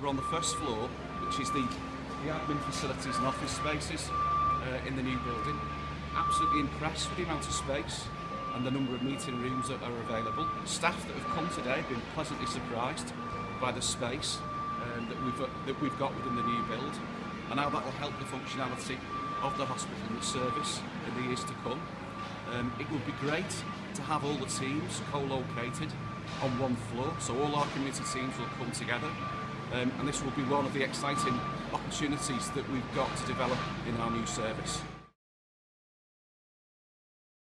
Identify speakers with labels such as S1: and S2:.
S1: We're on the first floor, which is the, the admin facilities and office spaces uh, in the new building. Absolutely impressed with the amount of space and the number of meeting rooms that are available. Staff that have come today have been pleasantly surprised by the space um, that, we've, uh, that we've got within the new build and how that will help the functionality of the hospital and the service in the years to come. Um, it would be great to have all the teams co-located on one floor, so all our community teams will come together um, and this will be one of the exciting opportunities that we've got to develop in our new service.